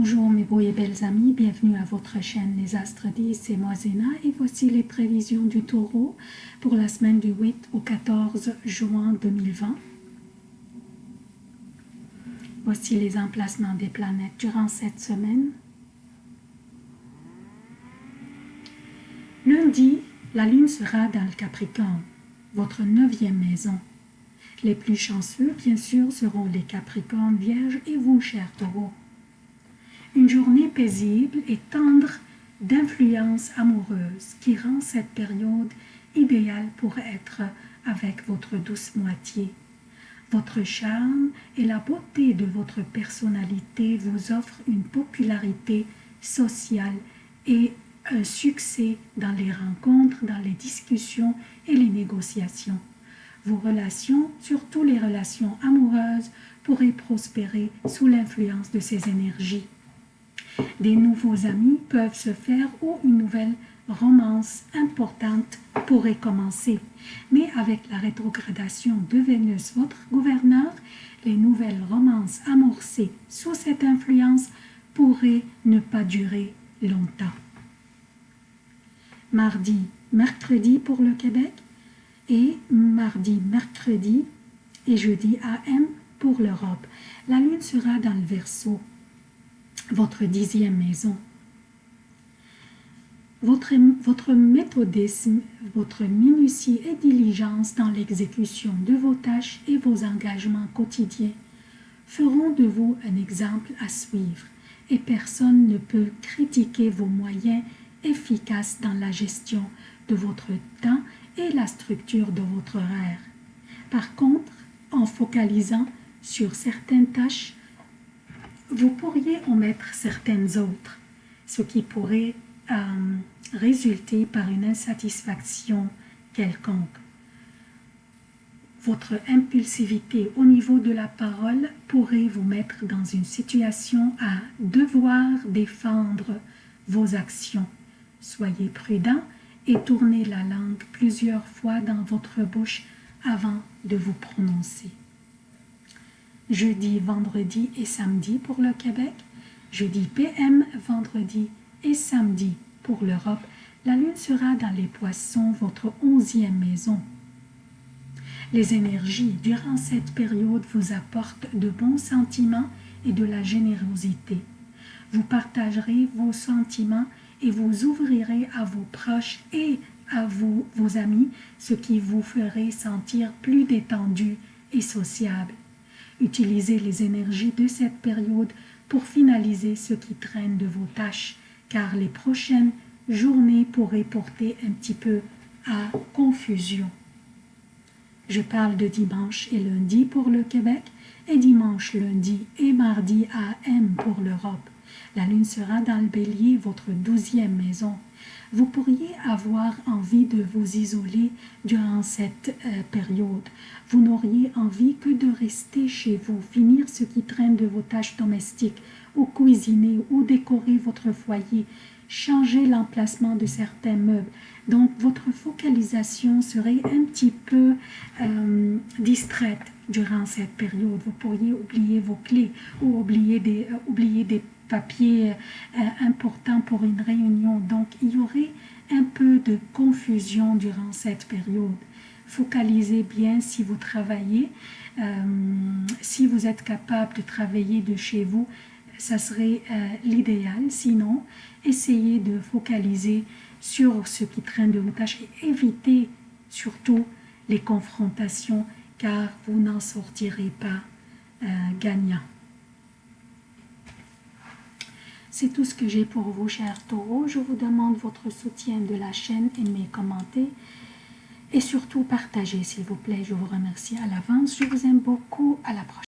Bonjour mes beaux et belles amis, bienvenue à votre chaîne Les Astres 10, c'est moi Zéna et voici les prévisions du taureau pour la semaine du 8 au 14 juin 2020. Voici les emplacements des planètes durant cette semaine. Lundi, la lune sera dans le Capricorne, votre neuvième maison. Les plus chanceux, bien sûr, seront les Capricornes, Vierges et vous, chers taureaux. Une journée paisible et tendre d'influence amoureuse qui rend cette période idéale pour être avec votre douce moitié. Votre charme et la beauté de votre personnalité vous offrent une popularité sociale et un succès dans les rencontres, dans les discussions et les négociations. Vos relations, surtout les relations amoureuses, pourraient prospérer sous l'influence de ces énergies. Des nouveaux amis peuvent se faire ou une nouvelle romance importante pourrait commencer. Mais avec la rétrogradation de Vénus, votre gouverneur, les nouvelles romances amorcées sous cette influence pourraient ne pas durer longtemps. Mardi, mercredi pour le Québec et mardi, mercredi et jeudi AM pour l'Europe. La lune sera dans le Verseau votre dixième maison. Votre, méthodisme, votre minutie et diligence dans l'exécution de vos tâches et vos engagements quotidiens feront de vous un exemple à suivre et personne ne peut critiquer vos moyens efficaces dans la gestion de votre temps et la structure de votre horaire. Par contre, en focalisant sur certaines tâches, vous pourriez omettre certaines autres, ce qui pourrait euh, résulter par une insatisfaction quelconque. Votre impulsivité au niveau de la parole pourrait vous mettre dans une situation à devoir défendre vos actions. Soyez prudent et tournez la langue plusieurs fois dans votre bouche avant de vous prononcer jeudi, vendredi et samedi pour le Québec, jeudi PM, vendredi et samedi pour l'Europe. La lune sera dans les poissons, votre onzième maison. Les énergies durant cette période vous apportent de bons sentiments et de la générosité. Vous partagerez vos sentiments et vous ouvrirez à vos proches et à vos amis, ce qui vous ferait sentir plus détendu et sociable. Utilisez les énergies de cette période pour finaliser ce qui traîne de vos tâches, car les prochaines journées pourraient porter un petit peu à confusion. Je parle de dimanche et lundi pour le Québec et dimanche, lundi et mardi à M pour l'Europe. La lune sera dans le bélier, votre douzième maison. Vous pourriez avoir envie de vous isoler durant cette euh, période. Vous n'auriez envie que de rester chez vous, finir ce qui traîne de vos tâches domestiques, ou cuisiner, ou décorer votre foyer, changer l'emplacement de certains meubles. Donc, votre focalisation serait un petit peu euh, distraite durant cette période. Vous pourriez oublier vos clés ou oublier des, euh, oublier des papiers euh, importants pour une réunion. Donc, il y aurait un peu de confusion durant cette période. Focalisez bien si vous travaillez. si vous êtes capable de travailler de chez vous, ça serait l'idéal. Sinon, essayez de focaliser sur ce qui traîne de vos tâches et évitez surtout les confrontations car vous n'en sortirez pas euh, gagnant. C'est tout ce que j'ai pour vous, chers taureaux. Je vous demande votre soutien de la chaîne, aimez, commentez et surtout partagez, s'il vous plaît. Je vous remercie à l'avance. Je vous aime beaucoup. À la prochaine.